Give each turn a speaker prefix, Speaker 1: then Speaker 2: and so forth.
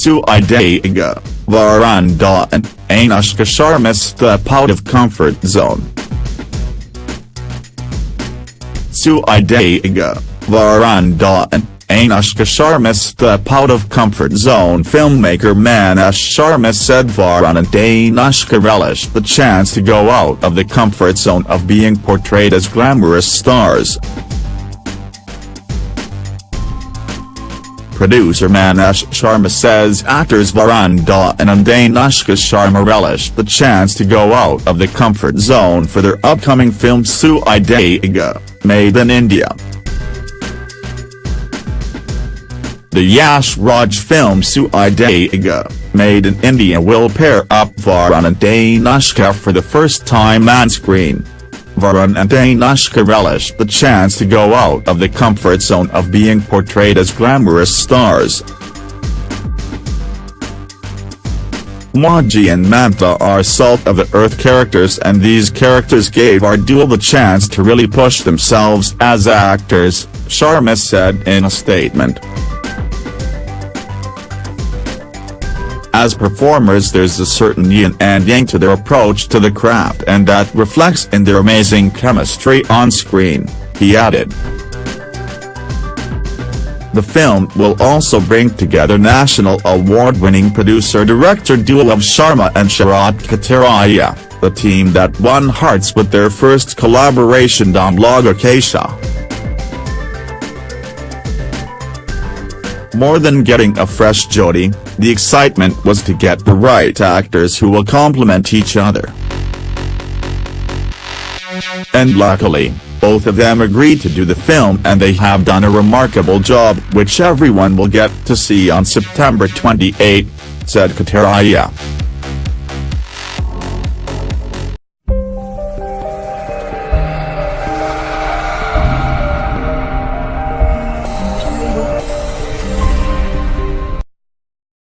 Speaker 1: Sui Dhaaga, Varanda and Anushka Sharma step out of comfort zone. Sui Dhaaga, Varanda and Anushka Sharma step out of comfort zone filmmaker Maneesh Sharma said Varun and Anushka relish the chance to go out of the comfort zone of being portrayed as glamorous stars. Producer Maneesh Sharma says actors Varun Dhawan and Anushka Sharma relish the chance to go out of the comfort zone for their upcoming film Sui Dhaaga, made in India. The Yash Raj film Sui Dhaaga, made in India will pair up Varun and Anushka for the first time on screen. Varun and Anushka relish the chance to go out of the comfort zone of being portrayed as glamorous stars. Mauji and Mamta are salt-of-the-earth characters and these characters gave our duo the chance to really push themselves as actors, Sharma said in a statement. As performers there's a certain yin and yang to their approach to the craft and that reflects in their amazing chemistry on screen, he added. The film will also bring together national award-winning producer-director duo of Sharma and Sharat Katariya, the team that won hearts with their first collaboration Dum Laga Ke Haisha. More than getting a fresh Jodi, the excitement was to get the right actors who will complement each other. And luckily, both of them agreed to do the film and they have done a remarkable job which everyone will get to see on September 28, said Katariya.